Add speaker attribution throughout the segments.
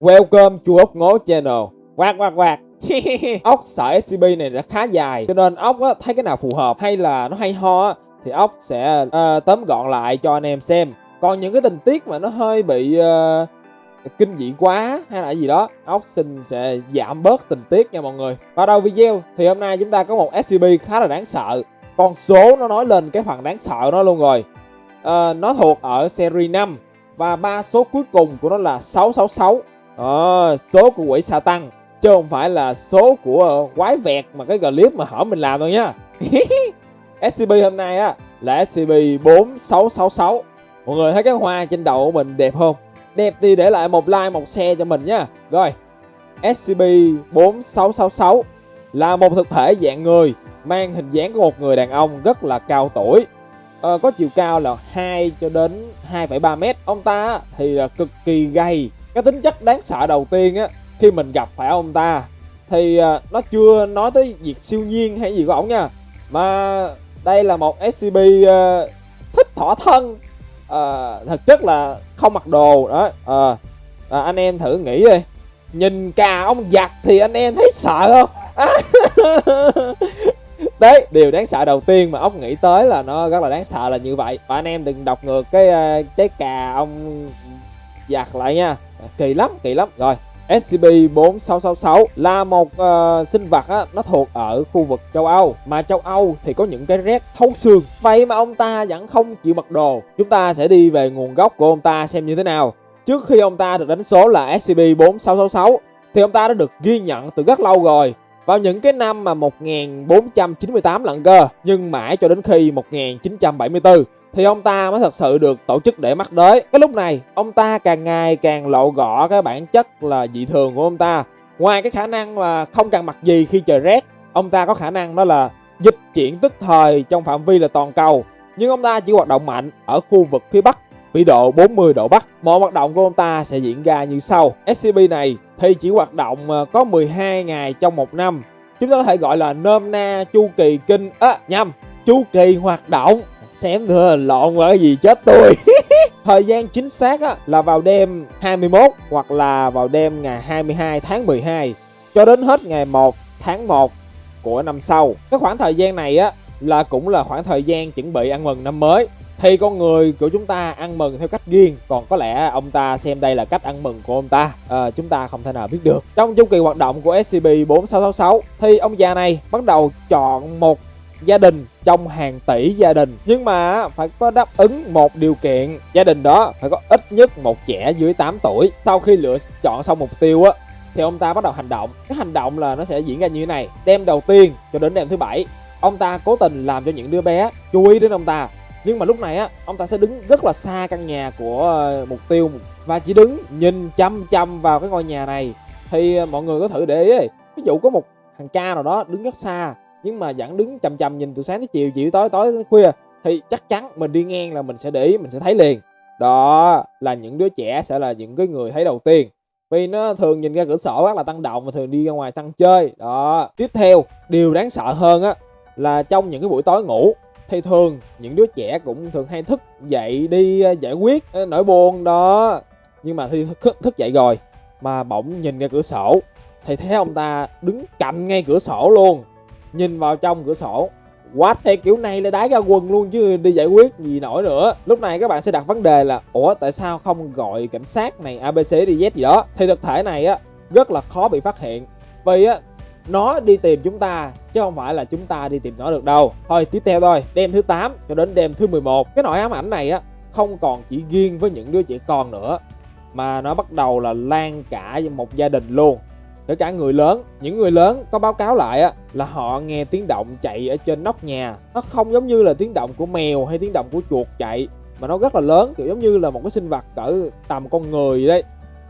Speaker 1: Welcome chu ốc ngố channel. Quạt quạt quạt. Ốc sợi SCP này đã khá dài Cho nên ốc á, thấy cái nào phù hợp hay là nó hay ho á, Thì ốc sẽ uh, tóm gọn lại cho anh em xem. Còn những cái tình tiết mà nó hơi bị uh, kinh dị quá hay là gì đó ốc xin sẽ giảm bớt tình tiết nha mọi người. Vào đầu video thì hôm nay chúng ta có một SCP khá là đáng sợ. Con số nó nói lên cái phần đáng sợ nó luôn rồi. Uh, nó thuộc ở series 5 và ba số cuối cùng của nó là 666 à, số của quỷ sa tăng chứ không phải là số của quái vẹt mà cái clip mà hở mình làm thôi nhá scb hôm nay á là scb 4666 mọi người thấy cái hoa trên đầu của mình đẹp không? Đẹp thì để lại một like một share cho mình nha. Rồi scb 4666 là một thực thể dạng người mang hình dáng của một người đàn ông rất là cao tuổi. À, có chiều cao là 2 cho đến 2,3 mét. Ông ta thì là cực kỳ gầy cái tính chất đáng sợ đầu tiên á khi mình gặp phải ông ta thì à, nó chưa nói tới việc siêu nhiên hay gì của ổng nha mà đây là một scb uh, à, thích thỏa thân. À, thực chất là không mặc đồ đó à, à, anh em thử nghĩ đi. Nhìn cà ông giặt thì anh em thấy sợ không? Đấy điều đáng sợ đầu tiên mà ốc nghĩ tới là nó rất là đáng sợ là như vậy. Và anh em đừng đọc ngược cái uh, trái cà ông giặt lại nha. À, kỳ lắm kỳ lắm. Rồi SCP-4666 là một uh, sinh vật á, nó thuộc ở khu vực châu Âu. Mà châu Âu thì có những cái rét thấu xương. Vậy mà ông ta vẫn không chịu mặc đồ. Chúng ta sẽ đi về nguồn gốc của ông ta xem như thế nào. Trước khi ông ta được đánh số là SCP-4666 Thì ông ta đã được ghi nhận từ rất lâu rồi. Vào những cái năm mà 1498 lận cơ. Nhưng mãi cho đến khi 1974 thì ông ta mới thật sự được tổ chức để mắt đới. Cái lúc này, ông ta càng ngày càng lộ gõ cái bản chất là dị thường của ông ta. Ngoài cái khả năng là không cần mặc gì khi trời rét, ông ta có khả năng đó là dịch chuyển tức thời trong phạm vi là toàn cầu. Nhưng ông ta chỉ hoạt động mạnh ở khu vực phía Bắc, vĩ độ 40 độ Bắc. Mọi hoạt động của ông ta sẽ diễn ra như sau. SCP này thì chỉ hoạt động ờ, có 12 ngày trong một năm. Chúng ta có thể gọi là nôm na chu kỳ kinh, á, nhầm, chu kỳ hoạt động Xém nữa lộn qua cái gì chết tôi Thời gian chính xác á, là vào đêm 21 hoặc là vào đêm ngày 22 tháng 12 cho đến hết ngày 1 tháng 1 của năm sau. Cái khoảng thời gian này á là cũng là khoảng thời gian chuẩn bị ăn mừng năm mới. Thì con người của chúng ta ăn mừng theo cách riêng Còn có lẽ ông ta xem đây là cách ăn mừng của ông ta à, Chúng ta không thể nào biết được Trong chu kỳ hoạt động của SCB 4666 Thì ông già này bắt đầu chọn một gia đình trong hàng tỷ gia đình. Nhưng mà phải có đáp ứng một điều kiện, gia đình đó phải có ít nhất một trẻ dưới 8 tuổi. Sau khi lựa chọn xong mục tiêu á, thì ông ta bắt đầu hành động. Cái hành động là nó sẽ diễn ra như thế này. Đêm đầu tiên cho đến đêm thứ bảy, ông ta cố tình làm cho những đứa bé chú ý đến ông ta. Nhưng mà lúc này á, ông ta sẽ đứng rất là xa căn nhà của ờ, mục tiêu. Và chỉ đứng nhìn chăm chăm vào cái ngôi nhà này. Thì ờ, mọi người có thử để ý, ví dụ có một thằng cha nào đó đứng rất xa nhưng mà vẫn đứng chầm chầm nhìn từ sáng tới chiều chiều tối tối khuya thì chắc chắn mình đi ngang là mình sẽ để ý mình sẽ thấy liền. Đó là những đứa trẻ sẽ là những cái người thấy đầu tiên. Vì nó thường nhìn ra cửa sổ rất là tăng động và thường đi ra ngoài săn chơi. Đó. Tiếp theo điều đáng sợ hơn á là trong những cái buổi tối ngủ thì thường những đứa trẻ cũng thường hay thức dậy đi ờ, giải quyết ờ, nỗi buồn. Đó. Nhưng mà khi thức, thức dậy rồi mà bỗng nhìn ra cửa sổ thì thấy ông ta đứng cạnh ngay cửa sổ luôn nhìn vào trong cửa sổ. Quát theo kiểu này là đái ra quần luôn chứ đi giải quyết gì nổi nữa. Lúc này các bạn sẽ đặt vấn đề là, ủa, tại sao không gọi cảnh sát này abc đi z gì đó? Thì thực thể này á, rất là khó bị phát hiện. Vì á, nó đi tìm chúng ta, chứ không phải là chúng ta đi tìm nó được đâu. Thôi, tiếp theo thôi. Đêm thứ 8 cho đến đêm thứ 11 cái nỗi ám ảnh này á, không còn chỉ riêng với những đứa trẻ con nữa, mà nó bắt đầu là lan cả một gia đình luôn kể cả người lớn những người lớn có báo cáo lại á là họ nghe tiếng động chạy ở trên nóc nhà. Nó không giống như là tiếng động của mèo hay tiếng động của chuột chạy mà nó rất là lớn kiểu giống như là một cái sinh vật cỡ tầm con người đấy.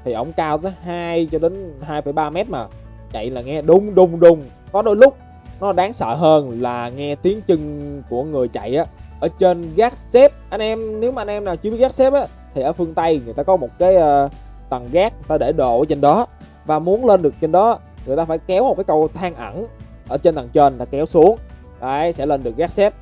Speaker 1: Thì ổng cao tới 2 cho đến 2,3 mét mà chạy là nghe đung đung đung. Có đôi lúc nó đáng sợ hơn là nghe tiếng chân của người chạy á ở trên gác xếp. Anh em nếu mà anh em nào chưa biết gác xếp á thì ở phương tây người ta có một cái uh, tầng gác ta để đồ ở trên đó và muốn lên được trên đó, người ta phải kéo một cái cầu thang ẩn ở trên tầng trên là kéo xuống. Đấy, sẽ lên được gác xếp.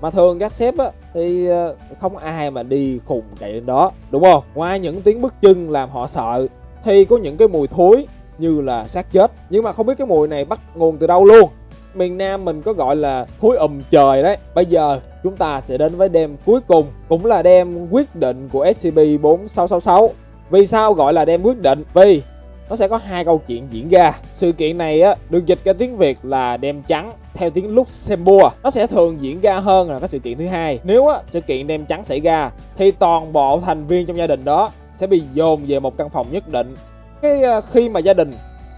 Speaker 1: Mà thường gác xếp á, thì ờ, không ai mà đi khùng chạy lên đó, đúng không? Ngoài những tiếng bước chân làm họ sợ, thì có những cái mùi thối như là xác chết. Nhưng mà không biết cái mùi này bắt nguồn từ đâu luôn. Miền Nam mình có gọi là thúi ùm trời đấy. Bây giờ chúng ta sẽ đến với đêm cuối cùng, cũng là đêm quyết định của SCP-4666 vì sao gọi là đêm quyết định? Vì nó sẽ có hai câu chuyện diễn ra. Sự kiện này á, được dịch ra tiếng việt là đêm trắng theo tiếng luxembourg. Nó sẽ thường diễn ra hơn là cái sự kiện thứ hai. Nếu á, sự kiện đêm trắng xảy ra, thì toàn bộ thành viên trong gia đình đó sẽ bị dồn về một căn phòng nhất định. Cái à, khi mà gia đình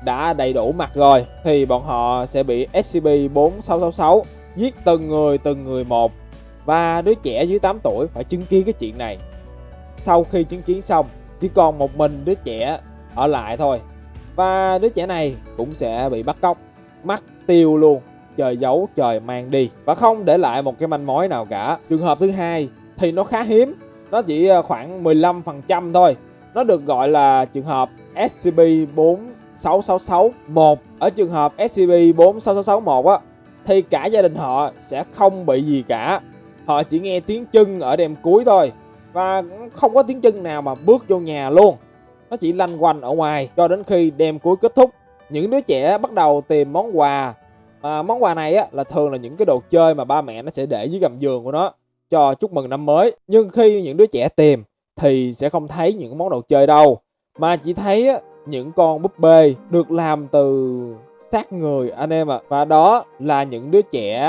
Speaker 1: đã đầy đủ mặt rồi, thì bọn họ sẽ bị SCP-4666 giết từng người từng người một. Và đứa trẻ dưới 8 tuổi phải chứng kiến cái chuyện này. Sau khi chứng kiến xong, chỉ còn một mình đứa trẻ ở lại thôi. Và đứa trẻ này cũng sẽ bị bắt cóc, mất tiêu luôn, trời giấu trời mang đi. Và không để lại một cái manh mối nào cả. Trường hợp thứ hai thì nó khá hiếm, nó chỉ ờ, khoảng 15% thôi. Nó được gọi là trường hợp SCP 46661 ở trường hợp SCP-46661 á thì cả gia đình họ sẽ không bị gì cả. Họ chỉ nghe tiếng chân ở đêm cuối thôi. Và không có tiếng chân nào mà bước vô nhà luôn nó chỉ lanh quanh ở ngoài cho đến khi đêm cuối kết thúc. Những đứa trẻ bắt đầu tìm món quà. À, món quà này á là thường là những cái đồ chơi mà ba mẹ nó sẽ để dưới gầm giường của nó cho chúc mừng năm mới. Nhưng khi những đứa trẻ tìm thì sẽ không thấy những món đồ chơi đâu mà chỉ thấy á, những con búp bê được làm từ xác người anh em ạ. À. và đó là những đứa trẻ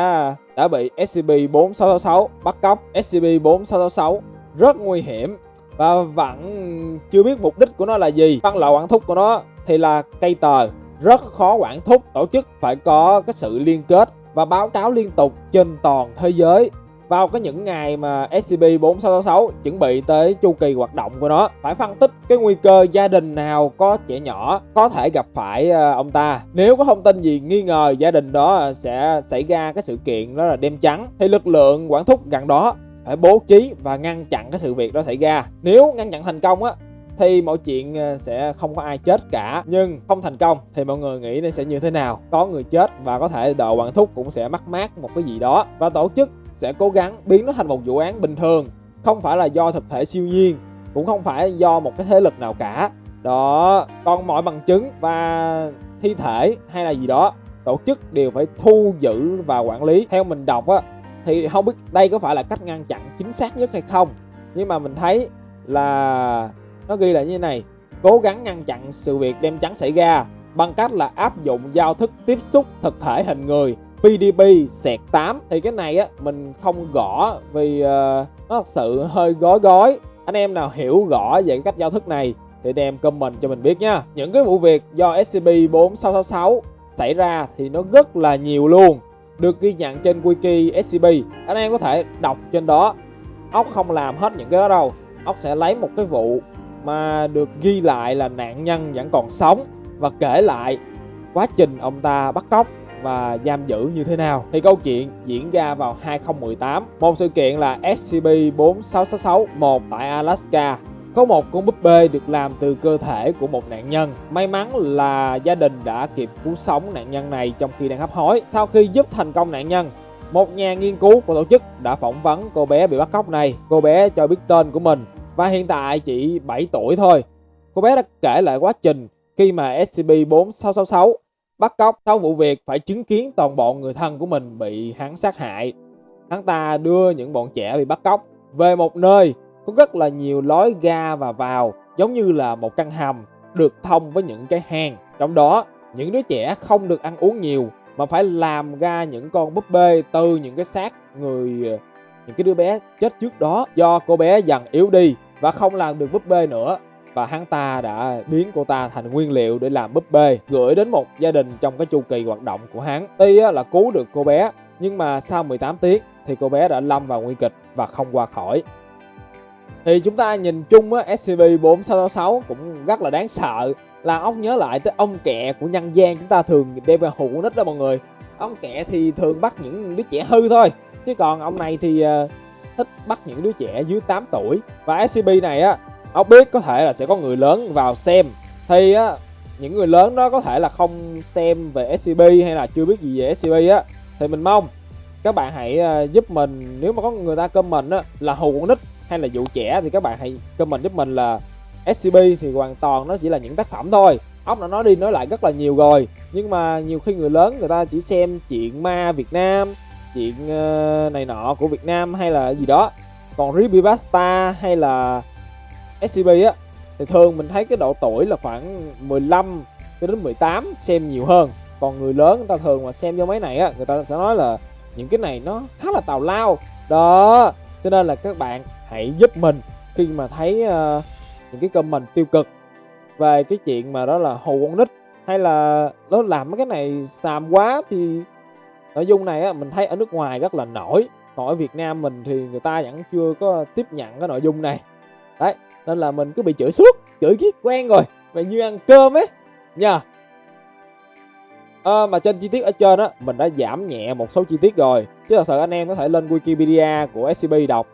Speaker 1: đã bị SCP-4666 bắt cóc. SCP-4666 rất nguy hiểm và vẫn chưa biết mục đích của nó là gì. Phân loại quản thúc của nó thì là cây tờ. Rất khó quản thúc, tổ chức phải có cái sự liên kết và báo cáo liên tục trên toàn thế giới. Vào cái những ngày mà SCP-4666 chuẩn bị tới chu kỳ hoạt động của nó, phải phân tích cái nguy cơ gia đình nào có trẻ nhỏ có thể gặp phải ờ, ông ta. Nếu có thông tin gì nghi ngờ gia đình đó sẽ xảy ra cái sự kiện đó là đêm trắng, thì lực lượng quản thúc gần đó phải bố trí và ngăn chặn cái sự việc đó xảy ra. Nếu ngăn chặn thành công á, thì mọi chuyện ờ, sẽ không có ai chết cả. Nhưng không thành công thì mọi người nghĩ nó sẽ như thế nào? Có người chết và có thể đội quản thúc cũng sẽ mắc mát một cái gì đó. Và tổ chức sẽ cố gắng biến nó thành một vụ án bình thường. Không phải là do thực thể siêu nhiên, cũng không phải do một cái thế lực nào cả. Đó còn mọi bằng chứng và thi thể hay là gì đó, tổ chức đều phải thu giữ và quản lý. Theo mình đọc á thì không biết đây có phải là cách ngăn chặn chính xác nhất hay không nhưng mà mình thấy là nó ghi là như thế này. Cố gắng ngăn chặn sự việc đem trắng xảy ra bằng cách là áp dụng giao thức tiếp xúc thực thể hình người PDP sẹt 8 thì cái này á mình không gõ vì uh, nó thật sự hơi gói gói. Anh em nào hiểu rõ về cách giao thức này thì đem comment cho mình biết nha. Những cái vụ việc do SCP-4666 xảy ra thì nó rất là nhiều luôn được ghi nhận trên wiki SCP anh em có thể đọc trên đó. Ốc không làm hết những cái đó đâu. Ốc sẽ lấy một cái vụ mà được ghi lại là nạn nhân vẫn còn sống và kể lại quá trình ông ta bắt cóc và giam giữ như thế nào. Thì câu chuyện diễn ra vào 2018 một sự kiện là SCP-4666-1 tại Alaska có một con búp bê được làm từ cơ thể của một nạn nhân. May mắn là gia đình đã kịp cứu sống nạn nhân này trong khi đang hấp hối. Sau khi giúp thành công nạn nhân, một nhà nghiên cứu của tổ chức đã phỏng vấn cô bé bị bắt cóc này. Cô bé cho biết tên của mình và hiện tại chỉ 7 tuổi thôi. Cô bé đã kể lại quá trình khi mà SCP-4666 bắt cóc sau vụ việc phải chứng kiến toàn bộ người thân của mình bị hắn sát hại. Hắn ta đưa những bọn trẻ bị bắt cóc về một nơi có rất là nhiều lối ra và vào giống như là một căn hầm được thông với những cái hang. Trong đó, những đứa trẻ không được ăn uống nhiều mà phải làm ra những con búp bê từ những cái xác người ờ, những cái đứa bé chết trước đó do cô bé dần yếu đi và không làm được búp bê nữa. Và hắn ta đã biến cô ta thành nguyên liệu để làm búp bê gửi đến một gia đình trong cái chu kỳ hoạt động của hắn. Tuy là cứu được cô bé nhưng mà sau 18 tiếng thì cô bé đã lâm vào nguy kịch và không qua khỏi thì chúng ta nhìn chung á SCP-4666 cũng rất là đáng sợ. Là ông nhớ lại tới ông kẹ của nhân gian chúng ta thường đem ra hụ nít đó mọi người. Ông kẹ thì thường bắt những đứa trẻ hư thôi. Chứ còn ông này thì uh, thích bắt những đứa trẻ dưới 8 tuổi. Và SCP này á ông biết có thể là sẽ có người lớn vào xem. Thì á những người lớn đó có thể là không xem về SCP hay là chưa biết gì về SCP á thì mình mong các bạn hãy ờ, giúp mình. Nếu mà có người ta comment á là hù con nít hay là vụ trẻ thì các bạn hãy comment giúp mình là SCP thì hoàn toàn nó chỉ là những tác phẩm thôi. Ốc đã nói đi nói lại rất là nhiều rồi. Nhưng mà nhiều khi người lớn người ta chỉ xem chuyện ma Việt Nam, chuyện ờ, này nọ của Việt Nam hay là gì đó. Còn Ribibasta hay là SCP á, thì thường mình thấy cái độ tuổi là khoảng 15 cho đến 18 xem nhiều hơn. Còn người lớn người ta thường mà xem vô mấy này á, người ta sẽ nói là những cái này nó khá là tào lao. Đó, cho nên là các bạn hãy giúp mình khi mà thấy uh, những cái comment tiêu cực về cái chuyện mà đó là hồ con nít hay là nó làm mấy cái này xàm quá thì nội dung này á mình thấy ở nước ngoài rất là nổi. Còn ở Việt Nam mình thì người ta vẫn chưa có tiếp nhận cái nội dung này. Đấy nên là mình cứ bị chửi suốt chửi kiết quen rồi mà như ăn cơm ấy. Nha à, ờ, mà trên chi tiết ở trên á mình đã giảm nhẹ một số chi tiết rồi. Chứ thật sự anh em có thể lên Wikipedia của SCP đọc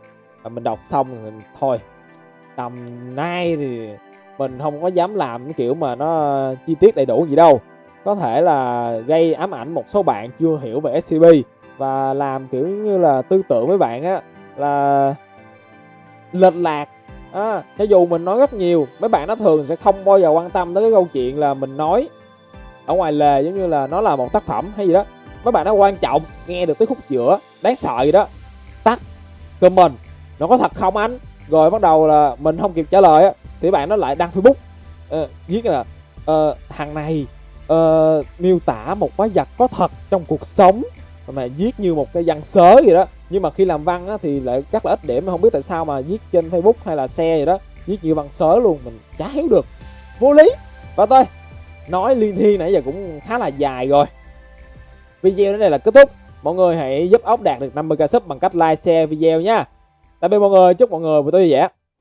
Speaker 1: và mình đọc xong rồi thôi. Tầm nay thì mình không có dám làm cái kiểu mà nó chi tiết đầy đủ gì đâu. Có thể là gây ám ảnh một số bạn chưa hiểu về SCP và làm kiểu như là tư tưởng với bạn á là lệch lạc. À, cho dù mình nói rất nhiều mấy bạn nó thường sẽ không bao giờ quan tâm tới cái câu chuyện là mình nói ở ngoài lề giống như là nó là một tác phẩm hay gì đó. Mấy bạn nó quan trọng nghe được tới khúc giữa đáng sợ gì đó. Tắt comment nó có thật không anh? Rồi bắt đầu là mình không kịp trả lời á thì bạn nó lại đăng facebook. Uh, viết là uh, thằng này uh, miêu tả một quái vật có thật trong cuộc sống. Mà viết như một cái văn sớ gì đó. Nhưng mà khi làm văn á, thì lại rất là ít điểm không biết tại sao mà viết trên facebook hay là xe gì đó. Viết như văn sớ luôn mình chả hiểu được. Vô lý. Và tôi nói liên thiên nãy giờ cũng khá là dài rồi. Video đến đây là kết thúc. Mọi người hãy giúp ốc đạt được 50k sub bằng cách like share video nha tạm biệt mọi người chúc mọi người buổi tối vui vẻ.